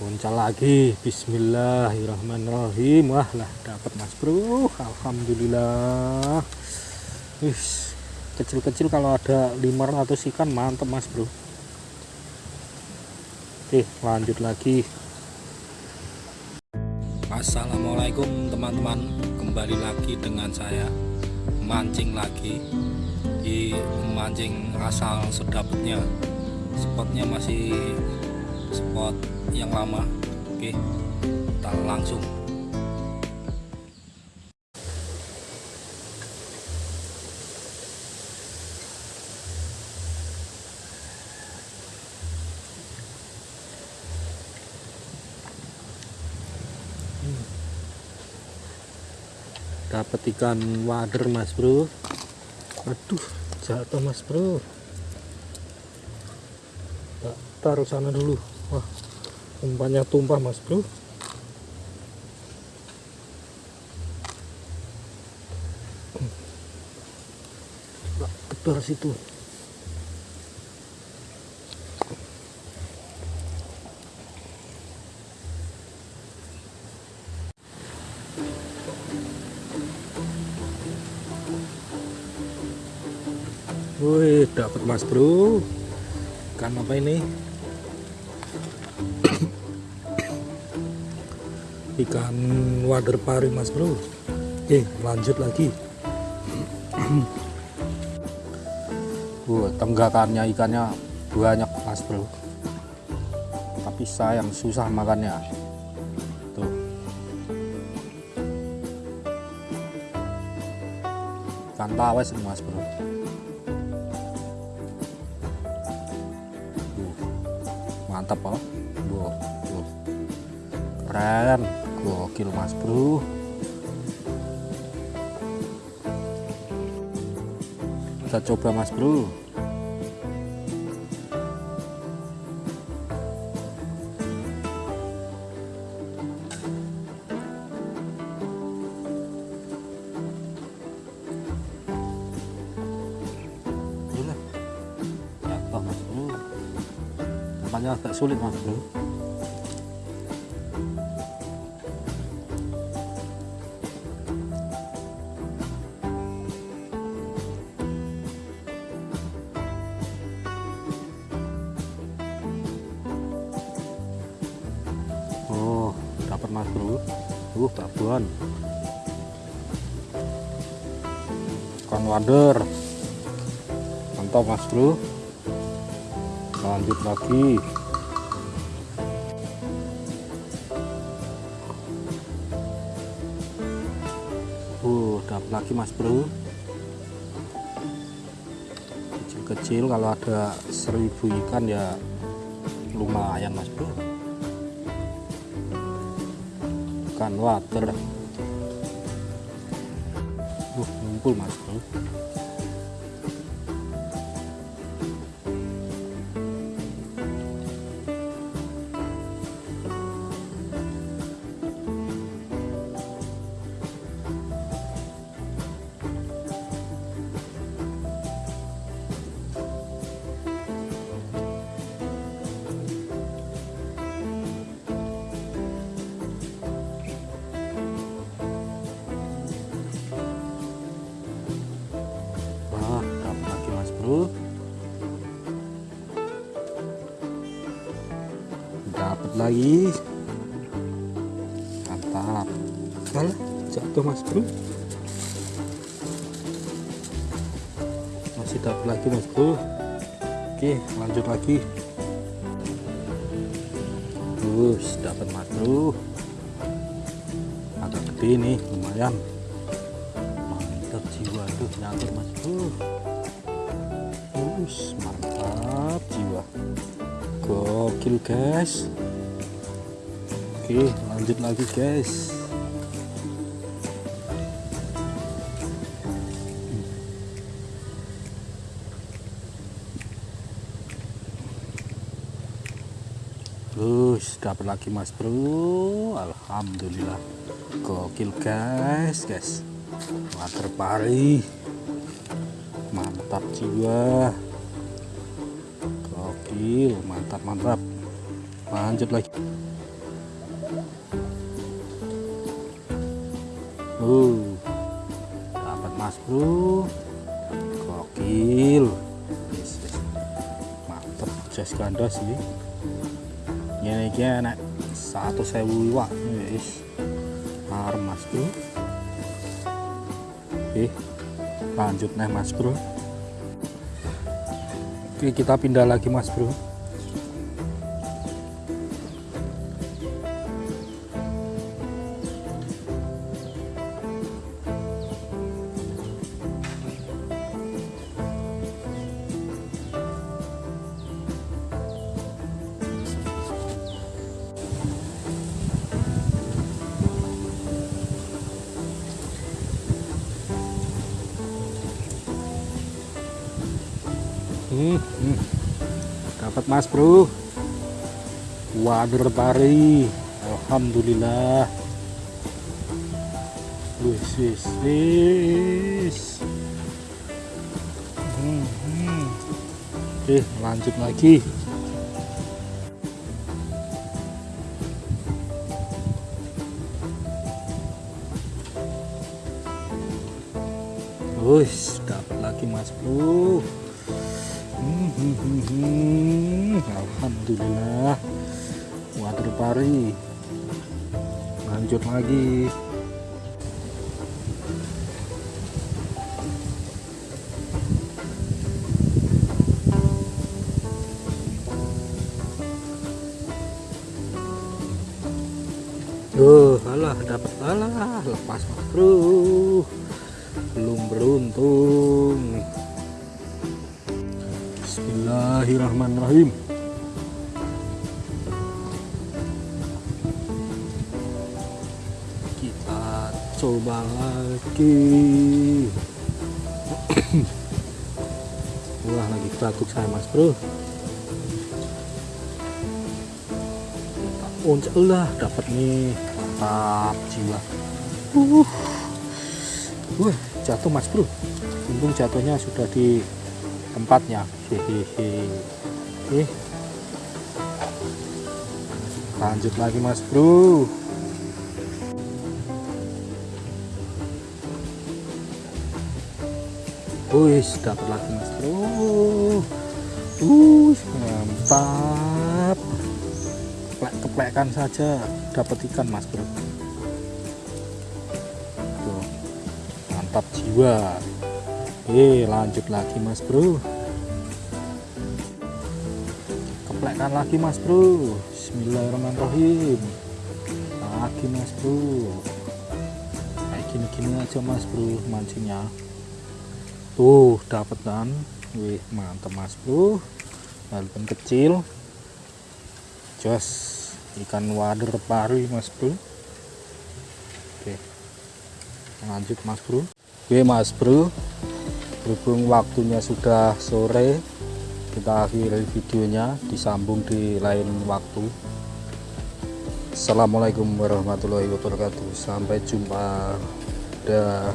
Uncal lagi. Bismillahirrahmanirrahim. Wah lah dapat mas bro. Alhamdulillah. Kecil-kecil kalau ada 500 ikan mantep mas bro. Oke lanjut lagi. Assalamualaikum teman-teman. Kembali lagi dengan saya. Mancing lagi. Di mancing asal sedapatnya. Spotnya masih spot yang lama. Oke kita langsung. Dapat ikan wader mas bro. Aduh jatuh mas bro. Taruh sana dulu wah umpannya tumpah mas bro kedor situ Wih, dapat mas bro. Ikan apa ini? Ikan wader pari mas bro. Oke lanjut lagi. Uh, tenggakannya ikannya banyak mas bro. Tapi sayang susah makannya. Tuh. Ikan tawes mas bro. Mantap oh. Wow. keren gokil mas bro. Kita coba mas bro. Jatuh mas bro? Agak sulit mas bro mas bro. Uh, babon. Ikan wader. Mantap mas bro. Lanjut lagi. Uh, dapat lagi mas bro. Kecil-kecil kalau ada seribu ikan ya lumayan mas bro. Ikan water. Uh ngumpul mas bro. Dapat lagi. Mantap. Alah, jatuh mas bro. Masih dapat lagi mas bro. Oke, lanjut lagi. Terus dapat mas bro. Agak gede nih, lumayan mantap jiwa tuh nyangkut mas bro Us, mantap jiwa. Gokil guys. Oke lanjut lagi guys. Terus dapat lagi mas bro. Alhamdulillah. Gokil guys guys. Water pari mantap jiwa. Gokil mantap mantap. Lanjut lagi. Uh dapat mas bro. Gokil. Mantap jas ganda sih. Ini iki enak. Satu sewu iwak. Yes. armas bro. Eh lanjut nih mas bro. Oke kita pindah lagi mas bro Hmm, hmm. dapat mas bro. Wader pari alhamdulillah. Wis wis wis. Hmm, oke lanjut lagi. Wis, dapat lagi mas bro. Alhamdulillah. Water pari. Lanjut lagi. Duh, alah dapat alah lepas bro belum beruntung Bismillahirrahmanirrahim. Kita coba lagi. Wah lagi batuk saya mas bro. Uncak lah dapat nih. Mantap jiwa. Uh. Wah, jatuh mas bro. Untung jatuhnya sudah di tempatnya. Hehehe. Eh. Lanjut lagi mas bro. Wih, dapat lagi mas bro. Uh, mantap. Keplek keplekan saja dapat ikan mas bro. Tuh mantap jiwa Oke lanjut lagi mas bro keplekan lagi mas bro. Bismillahirrahmanirrahim. Lagi mas bro. Kayak gini-gini aja mas bro mancingnya. Tuh dapat kan? Wih mantap mas bro. Walaupun kecil. Jos ikan wader pari mas bro. Oke. Lanjut mas bro. Oke mas bro. Berhubung waktunya sudah sore kita akhiri videonya disambung di lain waktu. Assalamualaikum warahmatullahi wabarakatuh. Sampai jumpa. Dah